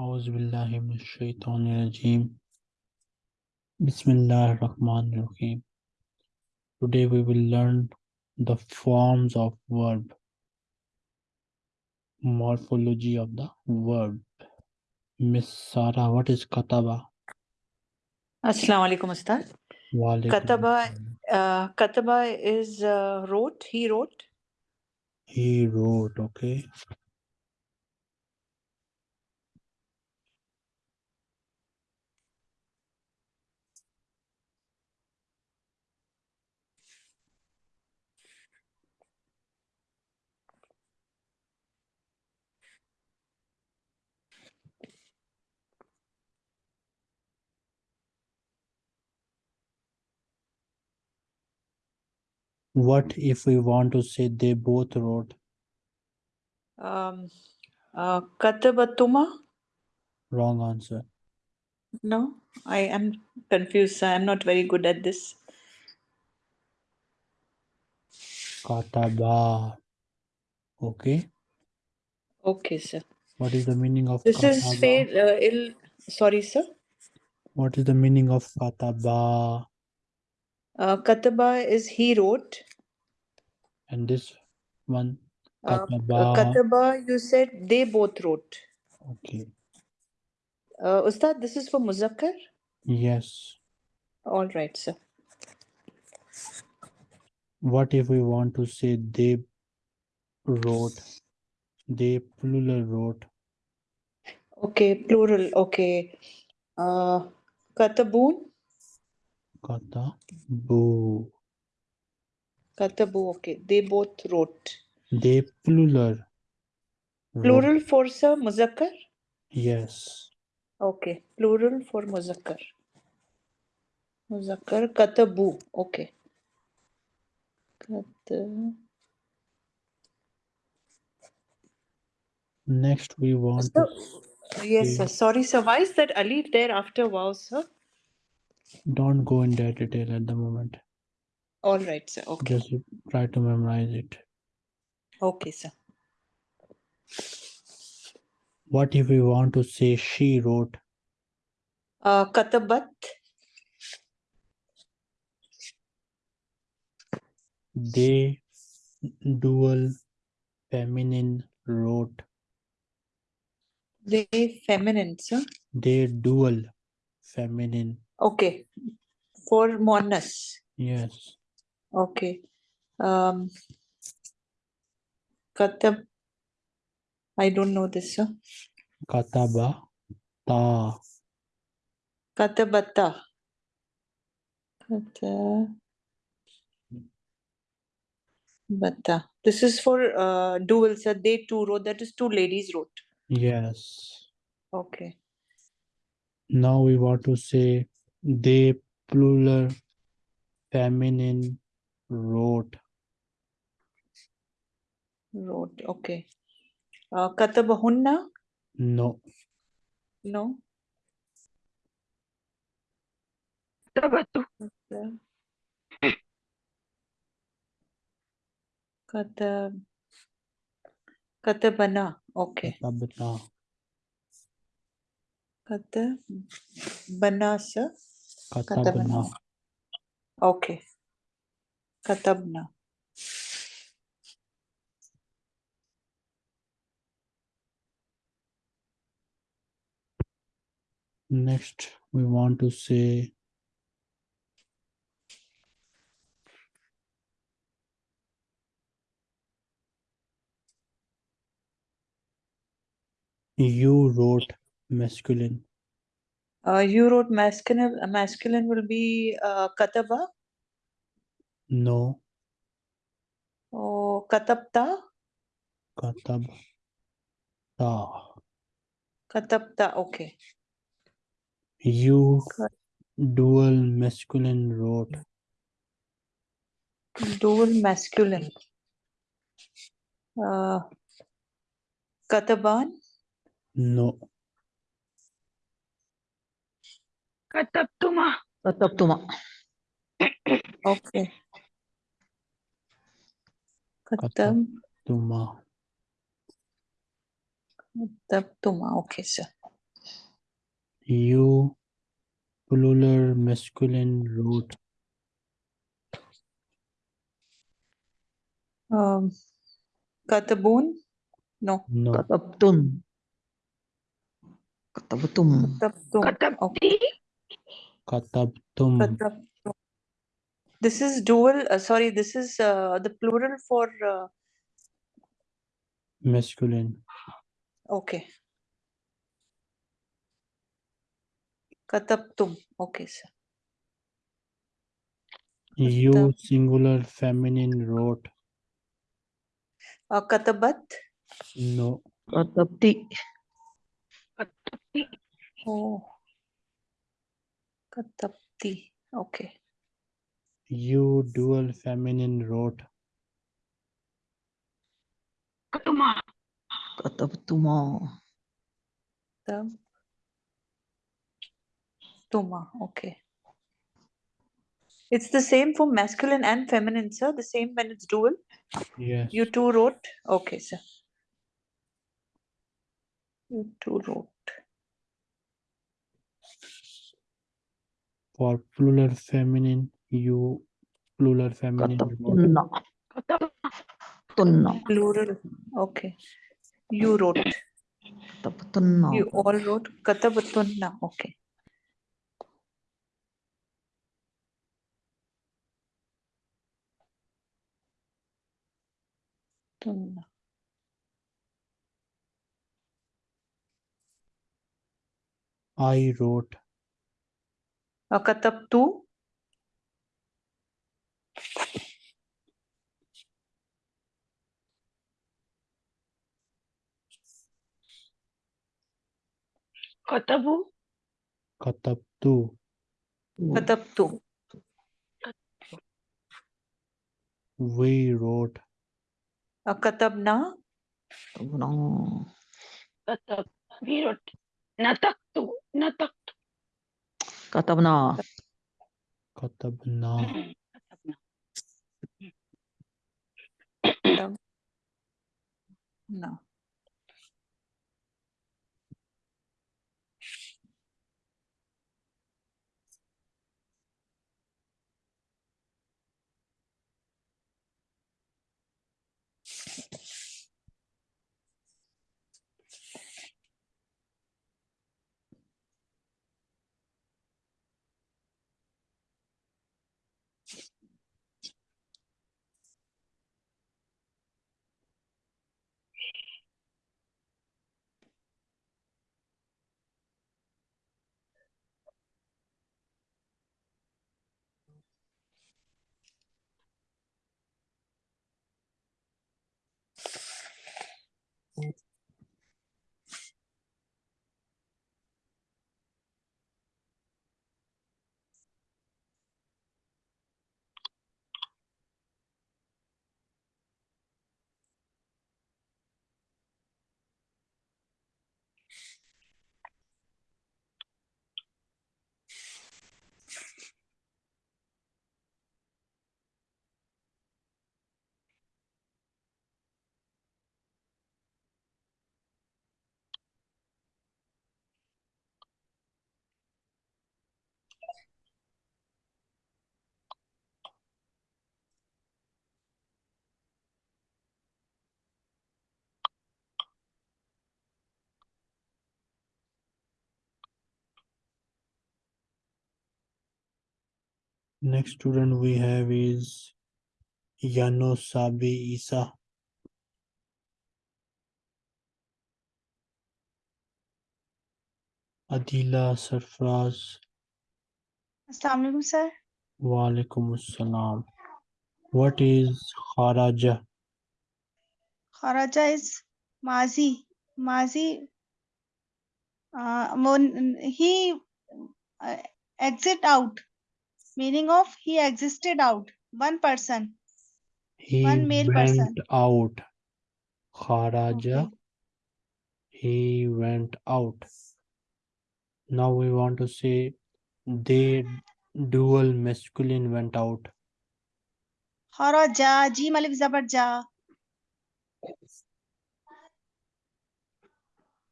أعوذ بالله من الشيطان الرجيم بسم الله الرحمن الرحيم Today we will learn the forms of verb morphology of the verb Miss Sara what is kataba Assalamu alaikum, Ustad. Walaikum Kataba, assalam. uh, Kataba is uh, wrote, he wrote. he wrote okay What if we want to say they both wrote Um, uh, Katabatuma? wrong answer No, I am confused. I am not very good at this. kataba okay Okay, sir. what is the meaning of This is fail. Uh, ill. Sorry, sir. what is the meaning of kataba Uh, Kataba is he wrote. and this one Uh, kataba Kataba, you said they both wrote. okay Uh, Ustad, this is for Muzakkar? yes All right, sir. what if we want to say they wrote they plural wrote Okay, plural. Okay. Uh, Katabun? Katabu Katabu. Okay, they both wrote. they plural wrote. Plural for sir, Muzakkar? yes Okay, plural for Muzakkar. Muzakkar, Katabu. Okay. Kat, next we want yes, sir. Sorry, sir. Why is that alif there after wow, sir? Don't go in that detail at the moment All right, sir. Okay. just try to memorize it Okay, sir. what if we want to say she wrote Uh, Katabat, they dual feminine wrote they feminine, sir. they dual feminine Okay. For Muannas. yes Okay. Um, Katab, I don't know this, sir. kataba ta Katabata. Kata. Bata. This is for uh, dual, sir. They two wrote. That is two ladies wrote. yes Okay. now we want to say they plural feminine road. Road okay. कत बहुन्ना no. No? कत कत बना okay. बना katabna Okay. Katabna. next we want to say you wrote masculine Uh, you wrote masculine. uh, Masculine will be uh, Kataba. no Oh, Katabta. katabta Katabta. Okay. you Kat- dual masculine wrote Dual masculine. Uh, Kataban. no Katabtuma. Katabtuma. Okay. Katab. tuma Katabtuma. Okay, sir. You plural masculine root. Um, Katabun? No. No. Katabtun. Katabtum. Katabtum. Okay. Katabti. Katabtum. Katabtum. This is dual, uh, sorry, this is uh, the plural for, uh, Masculine. okay. Katabtum. Okay, sir. You singular feminine root. Uh, Katabat? No. Katabti. Katabti. Oh. Katabti. Okay. You dual feminine wrote. Katuma. Katabtuma. Tab. Tuma. Okay. It's the same for masculine and feminine, sir. The same when it's dual. Yes. You two wrote. Okay, sir. You two wrote. For plural feminine, you plural feminine root. Katabtunna. Katam. Tunna. Plural. Okay. You wrote. Katabtunna. You all wrote. Katabatunna. Okay. Tunna. I wrote. Uh, Katabtu. Katabu. Katabtu. Katabtu. We wrote. Uh, Katabna. Katabna. Katab. We wrote. Nataktu. Nataktu. Katabna. Katabna. Katabna. Katab. Next student we have is Yano Sabi Isa. Adila Sarfraz. Assalamu alaikum, sir. Walaikum Assalam. What is Kharaja? Kharaja is Mazi. Mazi. Uh, he uh, exit out. Meaning of he existed out. One person. He One male went person. out. Kharaja. Okay. He went out. Now we want to say they dual masculine went out. Kharaja. Jim alif zabar ja.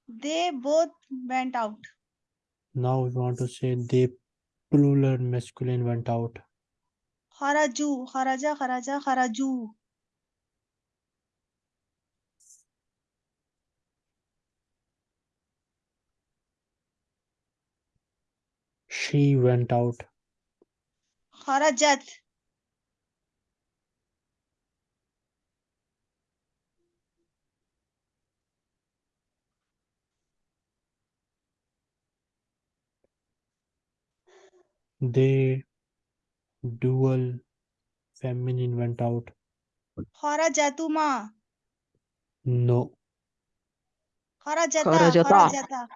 They both went out. now we want to say they Plural masculine went out. Haraju, haraja, haraja, haraju. She went out. Harajat, They dual feminine went out. Khara jatu ma. No. Khara jata. Khara jata. Hora jata.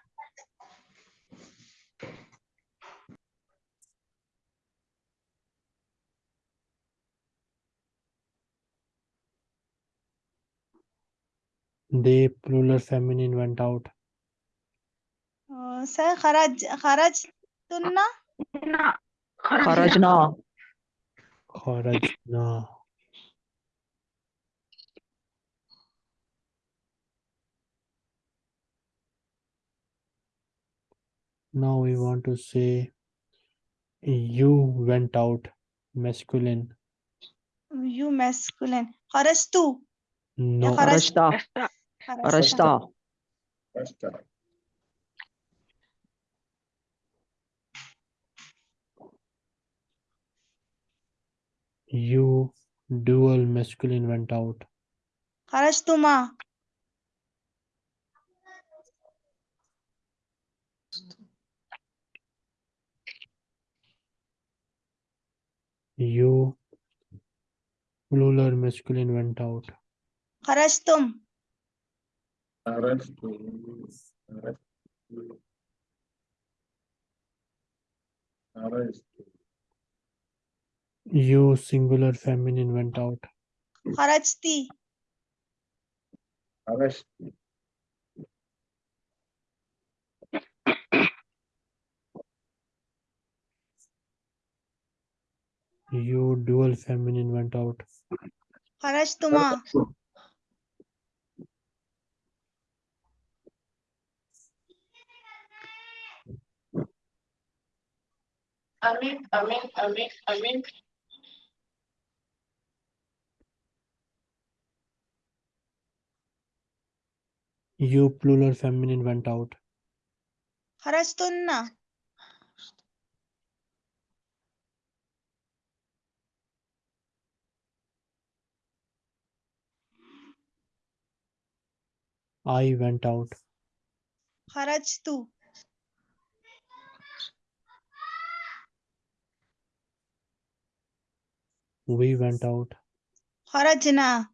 They plural feminine went out. Uh, sir, kharaj, kharaj tunna? Karajna. Karajna. Karajna. Now we want to say you went out masculine. You masculine. Kharastu. No. Kharashta. Kharashta. Kharashta. You dual masculine went out खरच तुमा you plural masculine went out खरच तुम. खरच तुम. खरच तुम. You singular feminine went out. Harajti. You dual feminine went out. Harashtuma. Amin, Amin, Amin, Amin. You plural feminine went out. Harastunna. I went out. Harajtu. We went out. Harajna.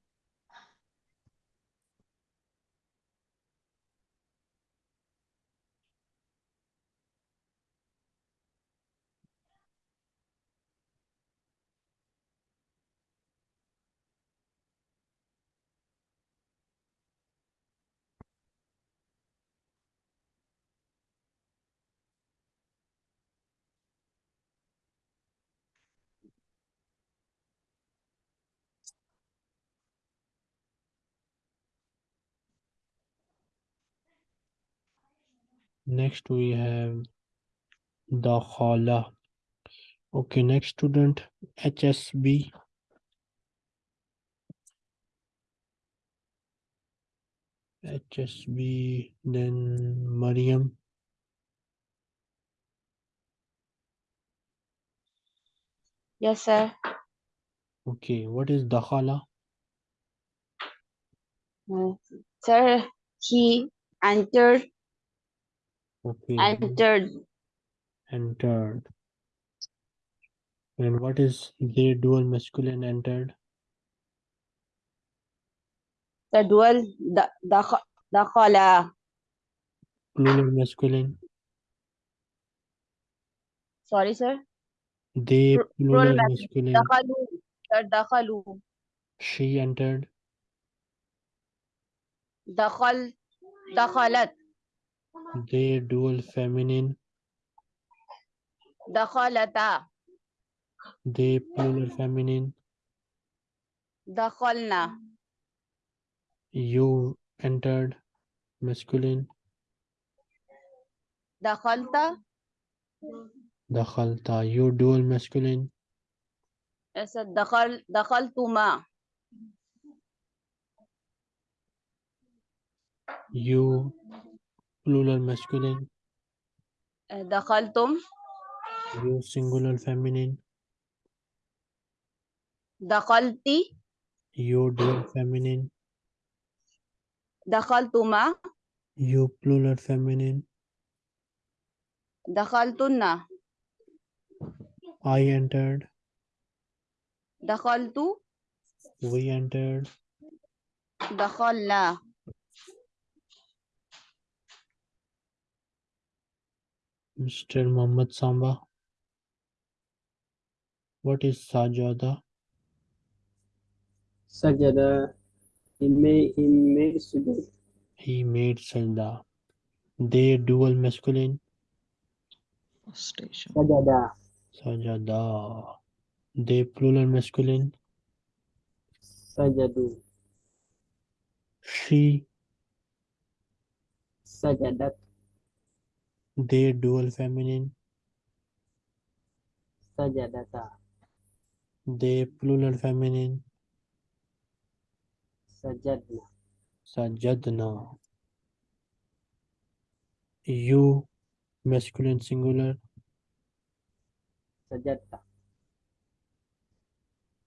Next we have the khala. Okay next student hsb hsb then mariam. Yes, sir. okay what is dakhala Uh, sir, he entered, okay. Entered, entered. And what is they dual masculine entered? The dual, the, the, the khala, plural masculine. Sorry, sir, they plural plural masculine. dakhalu, sir, dakhalu, she entered. Dakhal, dakhalat, they dual feminine. دخلتا They plural feminine. دخلنا You entered masculine. دخلت Dakhalta. You dual masculine. I said دخل دخلتما You Eh, plural masculine دخلتم. You singular feminine دخلتي. You dual feminine دخلتما. You plural feminine دخلتن. I entered. دخلت. We entered. دخلنا. Mr. Muhammad Samba what is sajada Sajada. He made he made sujood. he made sajda they dual masculine Station. Sajada. sajada they plural masculine Sajadu. she Sajadat. They dual feminine Sajadata. they plural feminine Sajadna. sajadna you masculine singular Sajatta.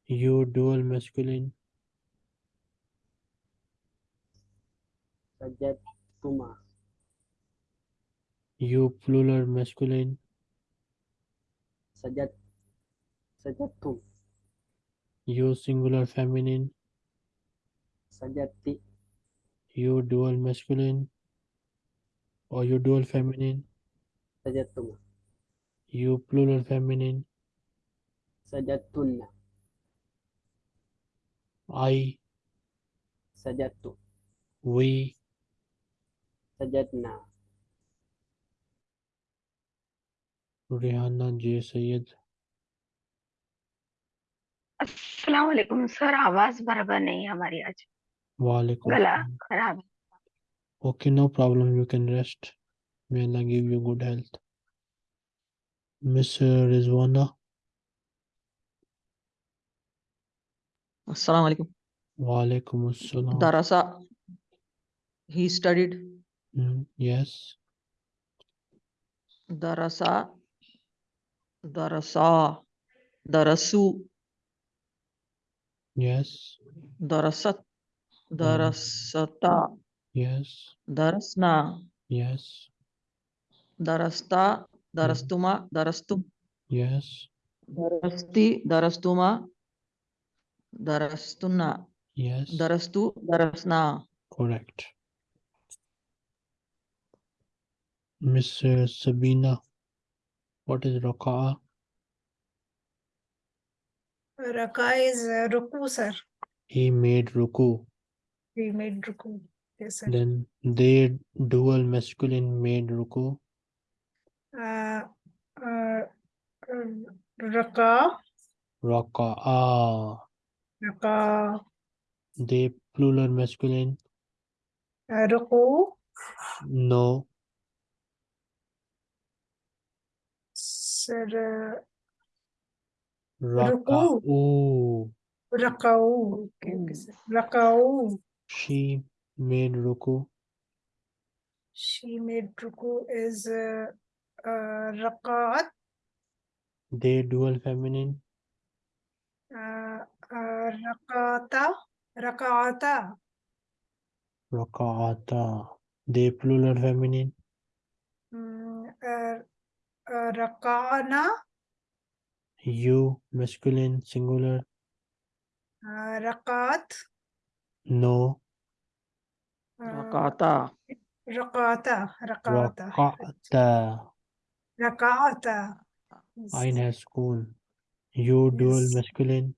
you dual masculine Sajatuma. You plural masculine Sajat. Sajatum. you singular feminine Sajati. you dual masculine or you dual feminine Sajatuma. you plural feminine Sajatunna. i Sajatu. we Sajatna. Rihanna J Sayed अस्सलाम वालेकुम sir आवाज़ बराबर नहीं है हमारी आज Walaikum गला. खराब है problem. You can rest. May Allah give you good health. Miss uh, Rizwana. Assalamu alaikum. Walaikum assalam. Darasa. He studied. Mm, yes. Darasa. Darasa. Darasu. Yes. Darasat. Darasata. Yes. Darasna. Yes. Darasta. Darastuma. Darastum. Yes. Darasti. Darastuma. Darastunna. Yes. Darastu. Darasna. Correct. Miss uh, Sabina. What is Raka? Raka is uh, Ruku, sir. He made Ruku. He made Ruku. Yes, sir. Then they dual masculine made Ruku. Uh, uh, uh, Raka, Raka'a. Raka, They plural masculine. uh, Ruku, No. Sir, uh, Raka'u. Rakau. Okay, okay, sir. Rakau. She made Ruku. She made Ruku is uh, uh, Rakaat, They dual feminine. uh, uh, Rakata, Rakaata, Raka'ata. They plural feminine. mm, uh, uh, Rakana, You masculine singular. uh, Rakaat, No. uh, Rakata. Rakata, Rakata, Raka'ata. Rakata. Yes. Ain has school. You dual masculine.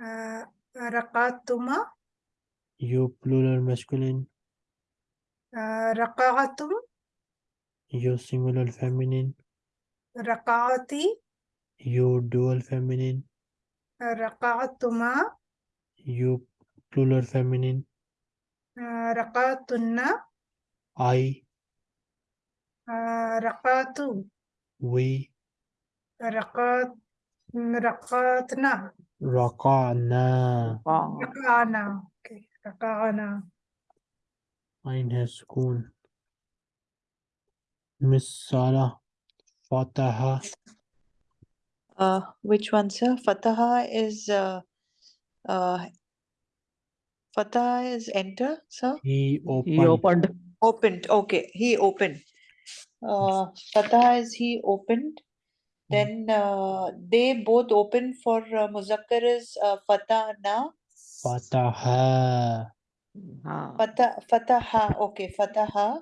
Uh, Rakatuma, You plural masculine. uh, Rakaatum, you singular feminine. Raka'ati. You dual feminine. Raka'atuma. You plural feminine. Uh, Raka'atunna. I. Uh, Raka'atu. We. Raka'at. Mm, Raka'atna. Raka'na. Raka'na. Okay. Raka'na. Mine has school. Miss Sara Fataha Uh, which one, sir? Fataha is uh, uh, Fataha is enter, sir. he opened, He opened. Opened. Okay, he opened. Uh, Fataha is he opened. Then uh, they both open for uh, Muzakkar is uh, Fatahna. Fataha Ha. Fatah, Fataha. Okay, Fataha.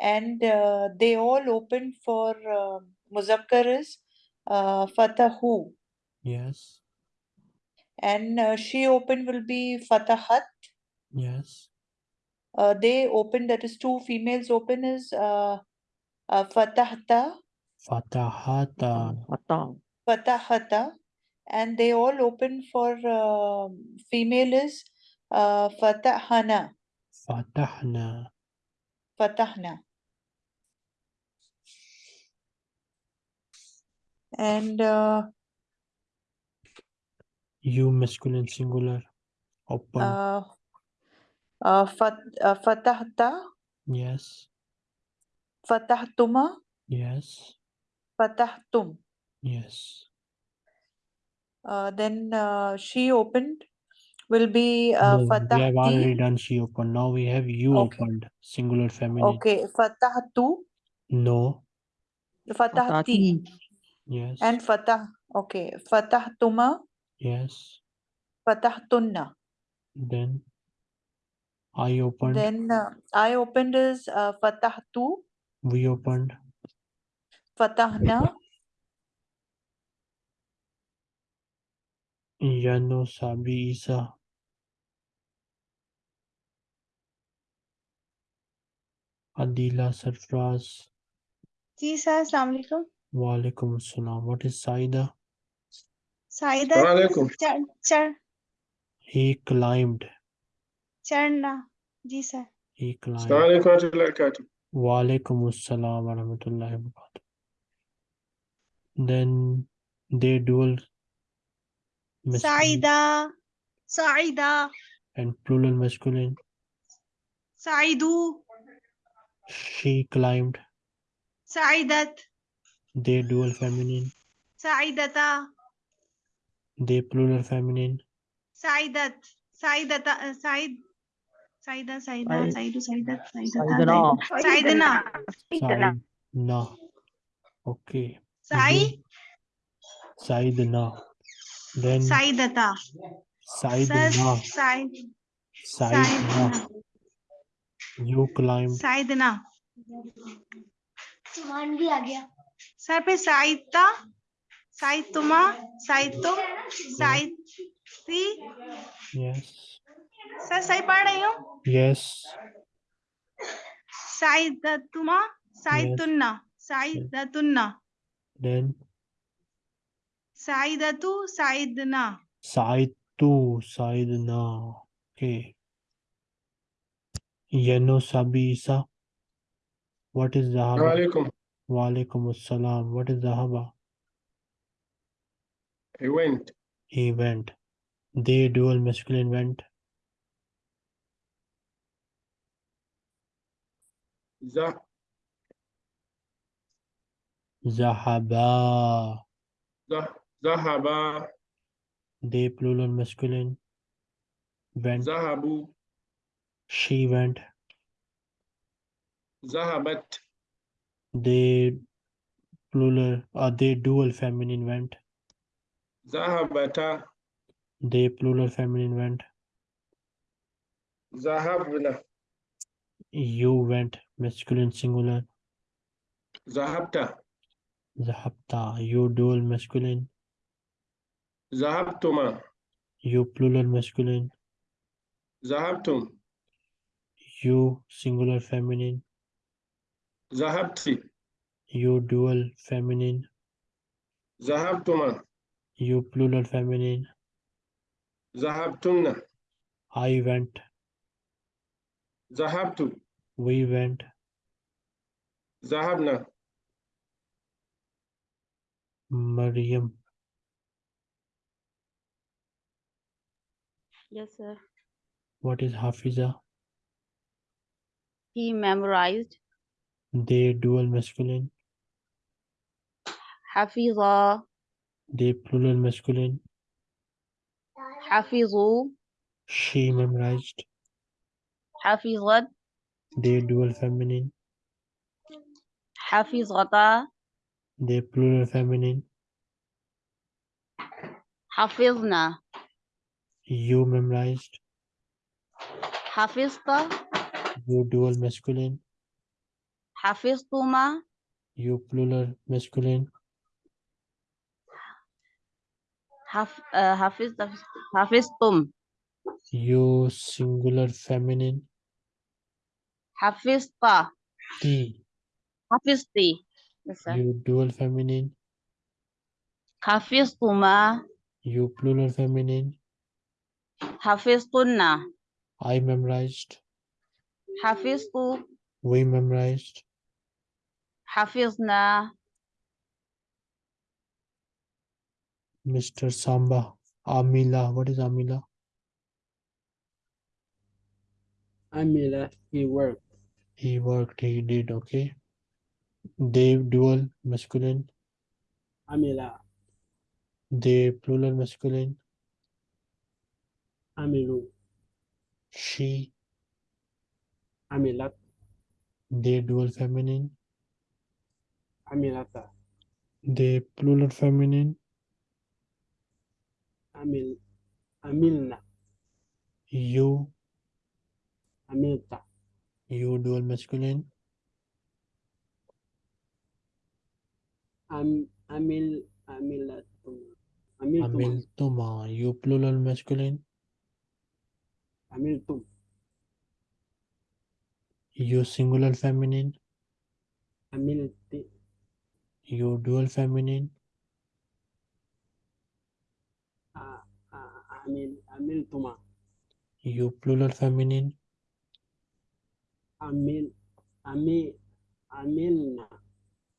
And uh, they all opened for uh, Muzakkar is uh, Fatahu. yes. And uh, she opened will be Fatahat. yes. Uh, they open that is two females open is uh, uh, fatahta. Fatahata. Mata. fatahata. And they all open for uh, female is uh, fatahana. Fatahna fatahna and uh, you masculine singular. Open. Uh, uh, fat, uh, fatahta? Yes. Fatahtuma yes. Fatahtum. Yes. Uh, then uh, she opened will be uh, No, we have already done she opened. Now we have you Okay. opened singular feminine. Okay fatahtu? No. Fatahti. Fatati. yes And fatah, okay, fatahtuma, yes fatahtunna. then I opened Then uh, I opened is uh, fatahtu, we opened fatahna, Yano Sabi Isa Adila Sarfraz ji sir अस्सलाम वालेकुम Walaikum assalam. What is Saida? Saida. Walaikum. Char. He climbed. Charna. Ji sir. He climbed. Walaikum assalam wa rahmatullahi wa barakatuh. Then they dual. Saida. Saida. And plural masculine. Saidu. She climbed. Saidat. They dual feminine. साइदता They plural feminine. साइदत साइदता Said Saida Saida Said- साइदू साइदत साइदता Saidana. साइदना Saidana. Saidna. Okay. Sai You- Saidna. Then साइदता sir Saidna. Said Saidna. साइदना You climbed. साइदना सुमान भी आ गया sir पे সাহিত্যমা সাহিত্য साहित्य yes sir सही पढ़ रही हूँ? Yes साहिदतुमा साहिदतुन्ना साहिदतुन्ना देन साहिदतु साहिदना साहितु साहिदना ओके यनो सबीसा व्हाट इज़ द वालेकुम Walaikum Assalam. What is Zahaba? He went. He went. They dual masculine went. Zah Zahaba. Zah Zahaba They plural masculine went. Zahabu She went. Zahabat They plural. Uh, they dual feminine went. Zahabata They plural feminine went. Zahabna You went masculine singular. Zahabta Zahabta. You dual masculine. Zahabtuma You plural masculine. Zahabtum You singular feminine. Zahabti You dual feminine. Zahabtuma You plural feminine. Zahabtunna I went. Zahabtu We went. Zahabna Maryam. Yes, sir. What is Hafiza? He memorized. They dual masculine. Hafiza. They plural masculine. Hafizu. She memorized. Hafizat. They dual feminine. Hafizata. They plural feminine. Hafizna. You memorized. Hafizta. You dual masculine. Hafiztuma. You plural masculine. Haf, uh, hafiz, hafiztum. You singular feminine. Hafizta. T. Hafizti. Yes, sir. You dual feminine. Hafiztuma. You plural feminine. Hafiztunna. I memorized. Hafiztu. We memorized. Hafizna. Mr. Samba. Amila. What is Amila? Amila, he worked. He worked. He did. Okay. They dual masculine. Amila, They plural masculine. Amilu, She. Amilat, They dual feminine. Ah, Amilata, They plural feminine. Amil, Amilna, You. Amilta, You dual masculine. Am, Amil, Amilatum, Amiltum, Amiltuma. You plural masculine. Amiltum, You singular feminine. Amilti, You dual feminine. A- A- Amil, Amiltuma, You plural feminine. Amil, Ami, Amilna,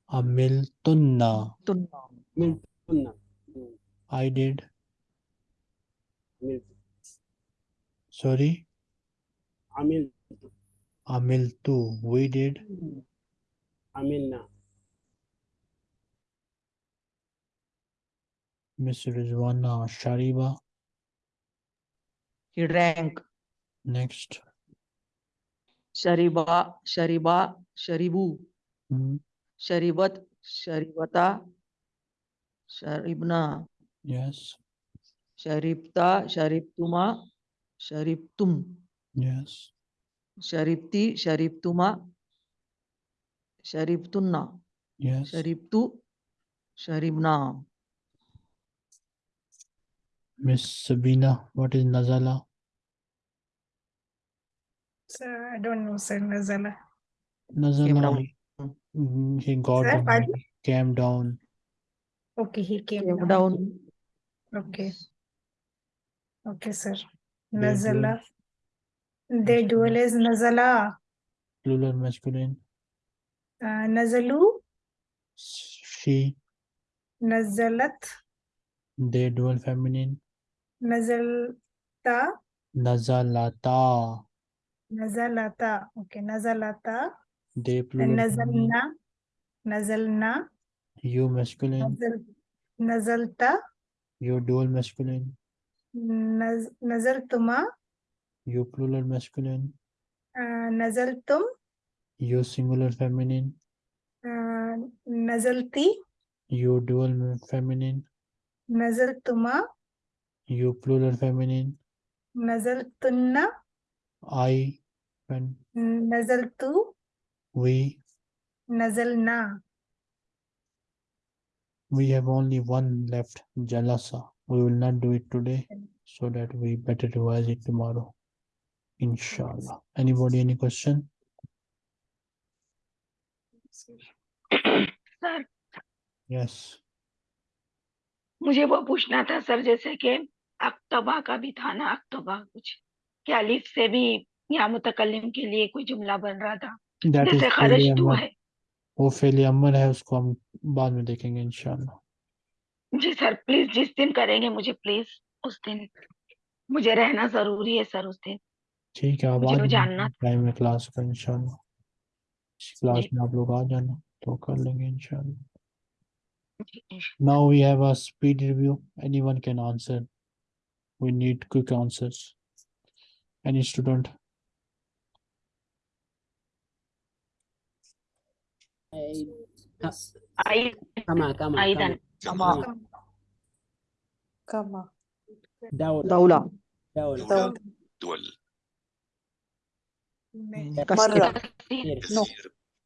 Amiltunna. Amiltunna, mm, I did. Amil, Sorry. Amil, Amiltu. We did. Amilna, Miss Rizwana Shariba. He drank. Next. Shariba, Shariba, Sharibu, Hmm, Sharibat, Sharibata, Sharibna, Yes. Sharibta, Sharibtuma, Sharibtum, Yes. Sharibti, Sharibtuma, Sharibtunna, Yes. Sharibtu, Sharibna. Miss Sabina. What is Nazala? Sir, I don't know, sir, Nazala. Nazala. down. He, mm, he got Sir, down. Came down. Okay, he came Came down. down. Okay. Okay, sir. Nazala. Their dual is Nazala. Plural masculine. Uh, Nazalu, She. Nazalat, They dual feminine. Nazalta, Nazalata. Nazalata. Okay, Nazalata. They plural. Nazalna, Nazalna, You masculine. Nazal, Nazalta, You dual masculine. Naz, Nazaltuma, You plural masculine. uh, Nazaltum, You singular feminine. uh, Nazalti, You dual feminine. Nazaltuma, You plural feminine. Nazaltunna, I. When Nazaltu, we. Nazalna. We have only one left. Jalasa. We will not do it today so that we better revise it tomorrow. Inshallah. Anybody any question? Sir Yes. मुझे वो पूछना था sir जैसे कि अक्तबा का भी था ना अक्तबा कुछ। क्या अलिफ से भी या मुतकल्लिम के लिए कोई जुमला बन रहा था? That is जैसे फेले खरज तू अमर है। वो फेले अमर है उसको हम बाद में देखेंगे इंशाल्लाह। जी सर प्लीज़ जिस दिन करेंगे मुझे प्लीज़ उस दिन। मुझे रहना ज़रूरी है सर उस दिन। ठीक है आप मुझे आ वो जाना जानना टाइम में क्लास का इंशाल्लाह। इस क्लास जी। में आप लोग आ जाना तो कर लेंगे इंशाल्लाह। जी, now we have a speed review anyone can answer we need quick answers any student I كما كما أيضاً. كما Kama. دولة دولة دولة دولة. دول كثير مرة. كثير No.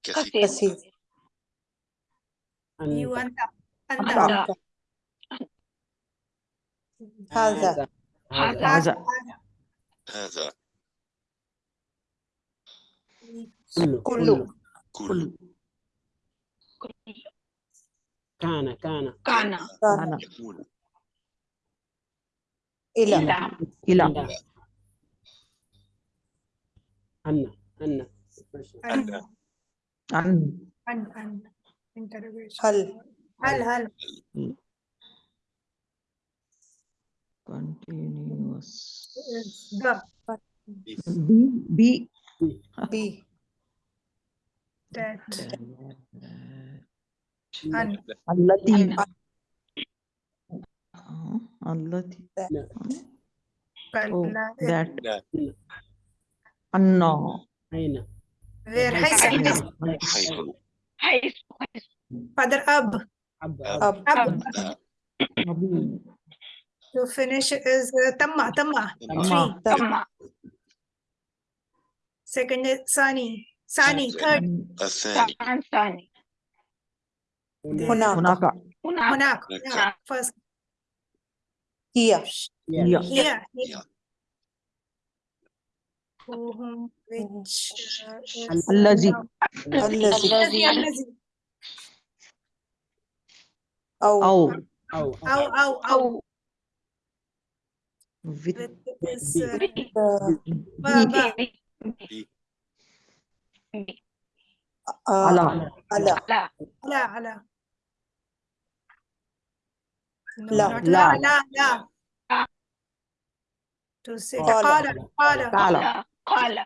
كثير كثير كثير. أنت أنت أنت. هذا. هذا. هذا. هذا. كله. كله. كل كل كان كان. كان. كان. أنا يكون. إلى. إلى. إلى. أن أن. أن. عن أن. أن. interrogation هل. هل. هل. Continuous. The. B. B. B. That. And. Allati. Uh-huh. Uh-huh. Allati. That. Oh, oh, Anna. Aina. Where? Father Ab. Ab. Ab. Ab. Ab. to finish is uh, tamma, tamma. Tamma. Tamma. Second is Sani. Sani, third. Sani. Sani. Hunaka. Hunaka. Hunaka. Yeah, first. Here. Here. Here. Here. Which الذي الذي الذي أو أو أو أو على. على. على. على. لا. لا. لا. لا. قال. قال. قال. قال.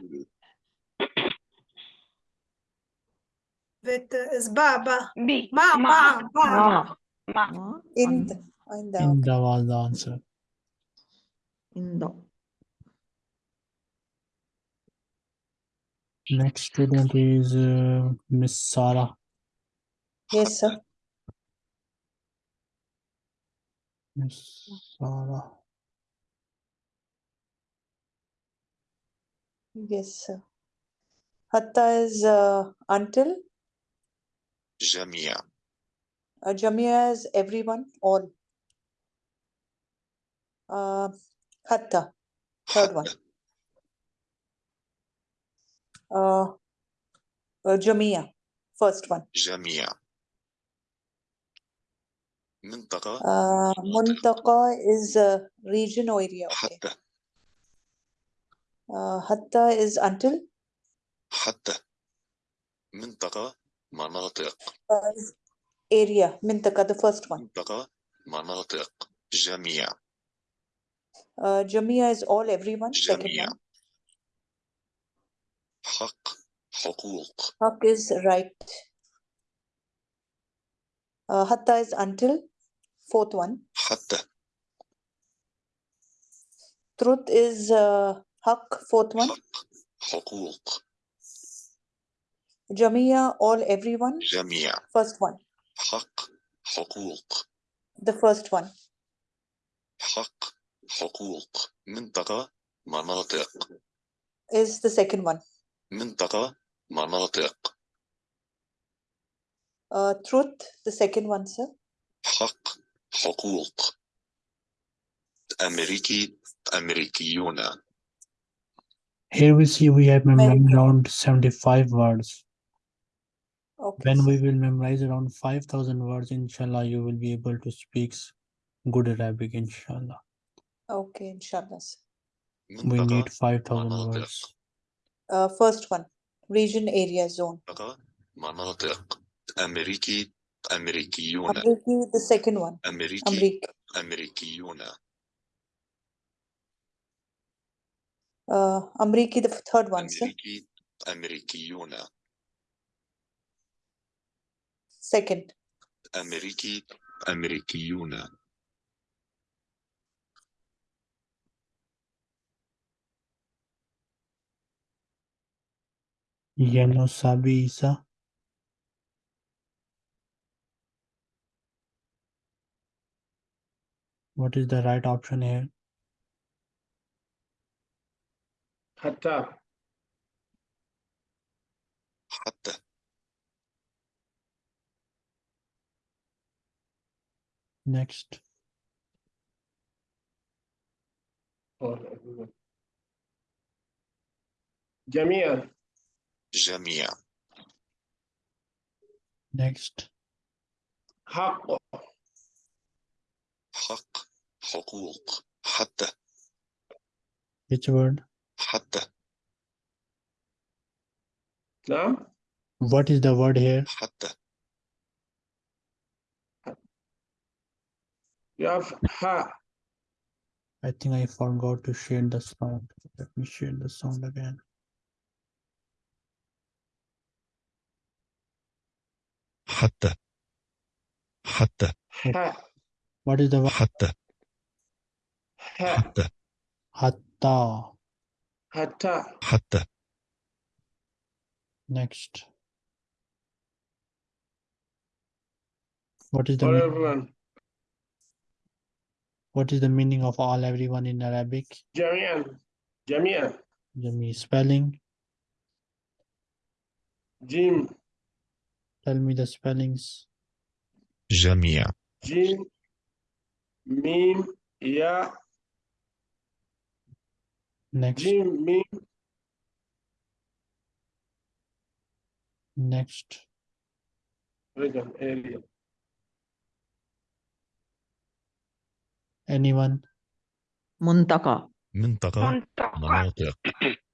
بيت بابا ما. ما. ما. The answer. Next student is uh, Miss Sarah. Yes, sir. Miss Sarah. Yes, sir. Hatta is uh, until? Jamia. Uh, Jamia is everyone, all. Uh, hatta, third one. حتى Uh, uh, Jamia, first one. جميع منطقة Uh, Muntaqa is uh, region or area. Okay. حتى Uh, hatta is until. حتى منطقة مناطق Uh, area, Mintaka, the first one. منطقة مناطق جميع Uh, Jamia is all, everyone, second جميع one. حق حقوق Haq is right. Uh, hatta is until, fourth one. حتى Truth is uh, haq, fourth one. حق حقوق Jamia, all, everyone, جميع first one. حق حقوق The first one. حق حقوق منطقة مناطق is the second one. منطقة مناطق Uh, truth, the second one, sir. حق حقوق أمريكي أمريكيون here we see we have memorized America. around 75 words Okay. when sir. we will memorize around 5000 words inshallah you will be able to speak good arabic inshallah Okay, inshallah. sir. we need منطقة 5000 مناطق. words Uh, first one, region, area, zone. منطقة مناطق أمريكي أمريكيون Amriki, the second one. أمريكي Amrik. أمريكيون Uh, Amriki, the third one, sir. أمريكي أمريكيون Second. أمريكي أمريكيون Ya nos avisa. What is the right option here? Hatta. Hatta. Next. Oh, Jamia. جميعا جميع Next. حق حق حقوق حتى Which word? حتى نعم What is the word here? حتى يف ها I think I forgot to share the sound. Let me share the sound again. Hatta. Hatta. What is the word? Hatta. Hatta. Hatta. Hatta. Hatta. Next. What is the For everyone. What is the meaning of all everyone in Arabic? Jamia. Jamia. Jamia. Spelling? Jim. Tell me the spellings. Jamia. Jim, Mim, Ya. Next. Jim, Mim. Next. Anyone? Muntaka. Muntaka. Muntaka.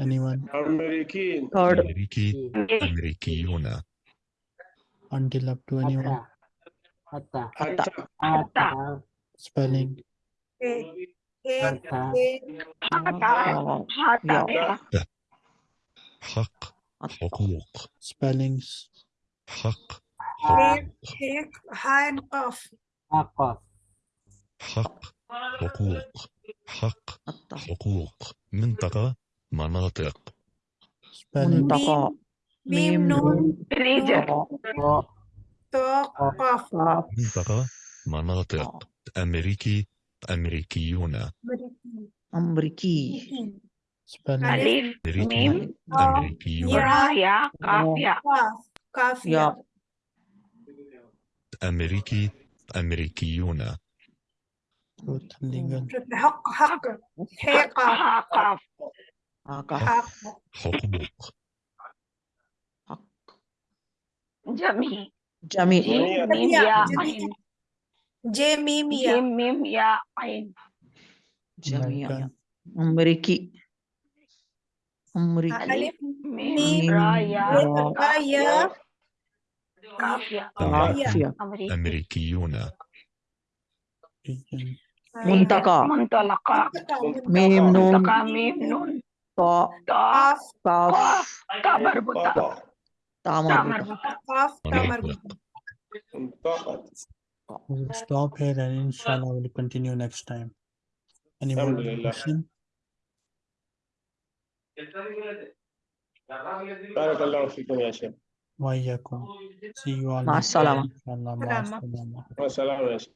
Anyone? امريكيين third أمريكي أمريكيون Until up to anyone? حتى حتى Spelling. حتى آه، حتى يا حق حقوق Spellings. حق هيك حقوق هيك هاي قاف حق حقوق حق حتى حقوق منطقة مناطق. منطقة. ميم نون رجل ثقافة منطقة مناطق. أمريكي أمريكيون. أمريكي. ألف ميم. أمريكيون. يا قافية قافية أمريكي أمريكيون. حق. حق. حق. حق حقوق حق جميع جميع ميم يا عين جميع ميم يا عين جميع أمريكي أمريكي ألف ميم رايا رايا كافية كافية أمريكيون منطقة منطلقة ميم نون ميم نون طاء طاء قاف قاف قاف تا مربوطة طاء تا تاء مربوطة مربوطة قاف تا مناطق مربوطة منطقة We will stop here and inshallah we'll continue next time. Any more Alhamdulillah. question? بارك الله فيكم يا شيخ وإياكم. See you all. مع next time, السلامة. inshallah. مع سلامة. السلامة. والسلام يا شيخ